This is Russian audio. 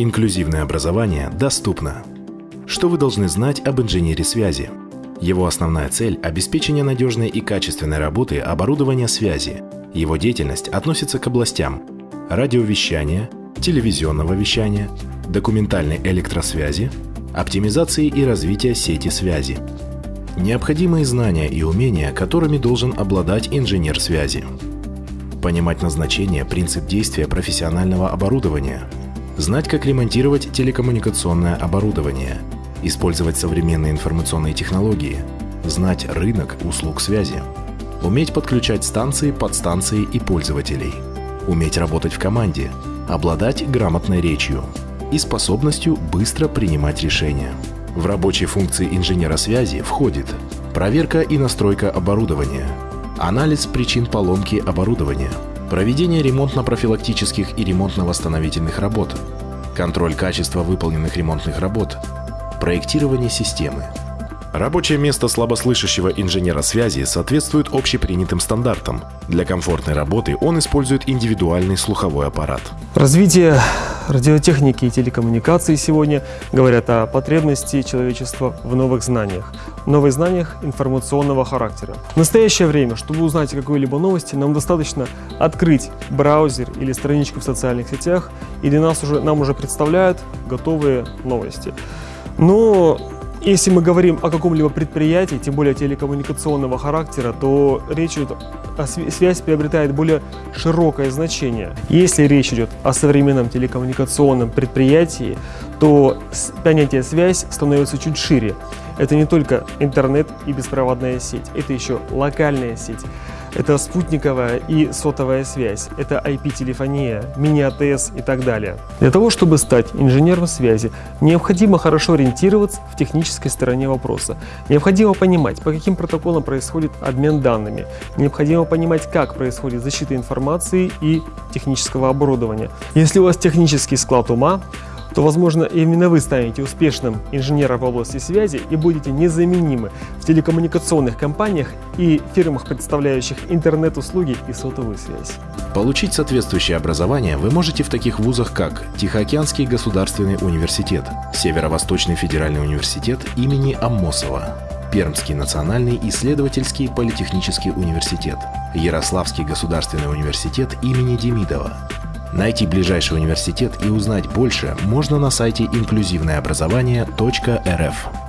Инклюзивное образование доступно. Что вы должны знать об инженере связи? Его основная цель – обеспечение надежной и качественной работы оборудования связи. Его деятельность относится к областям радиовещания, телевизионного вещания, документальной электросвязи, оптимизации и развития сети связи. Необходимые знания и умения, которыми должен обладать инженер связи. Понимать назначение, принцип действия профессионального оборудования – знать, как ремонтировать телекоммуникационное оборудование, использовать современные информационные технологии, знать рынок услуг связи, уметь подключать станции, подстанции и пользователей, уметь работать в команде, обладать грамотной речью и способностью быстро принимать решения. В рабочие функции инженера связи входит проверка и настройка оборудования, анализ причин поломки оборудования – проведение ремонтно-профилактических и ремонтно-восстановительных работ, контроль качества выполненных ремонтных работ, проектирование системы. Рабочее место слабослышащего инженера связи соответствует общепринятым стандартам. Для комфортной работы он использует индивидуальный слуховой аппарат. Развитие радиотехники и телекоммуникаций сегодня говорят о потребности человечества в новых знаниях, новых знаниях информационного характера. В настоящее время, чтобы узнать о какой-либо новости, нам достаточно открыть браузер или страничку в социальных сетях, и для нас уже, нам уже представляют готовые новости. Но если мы говорим о каком-либо предприятии, тем более телекоммуникационного характера, то речь идет о связь приобретает более широкое значение. Если речь идет о современном телекоммуникационном предприятии, то понятие «связь» становится чуть шире. Это не только интернет и беспроводная сеть, это еще локальная сеть. Это спутниковая и сотовая связь, это IP-телефония, мини-АТС и так далее. Для того, чтобы стать инженером связи, необходимо хорошо ориентироваться в технической стороне вопроса. Необходимо понимать, по каким протоколам происходит обмен данными. Необходимо понимать, как происходит защита информации и технического оборудования. Если у вас технический склад ума, то, возможно, именно вы станете успешным инженером в области связи и будете незаменимы в телекоммуникационных компаниях и фирмах, представляющих интернет-услуги и сотовую связь. Получить соответствующее образование вы можете в таких вузах, как Тихоокеанский государственный университет, Северо-Восточный федеральный университет имени Аммосова, Пермский национальный исследовательский политехнический университет, Ярославский государственный университет имени Демидова, Найти ближайший университет и узнать больше можно на сайте инклюзивнообразование.рф.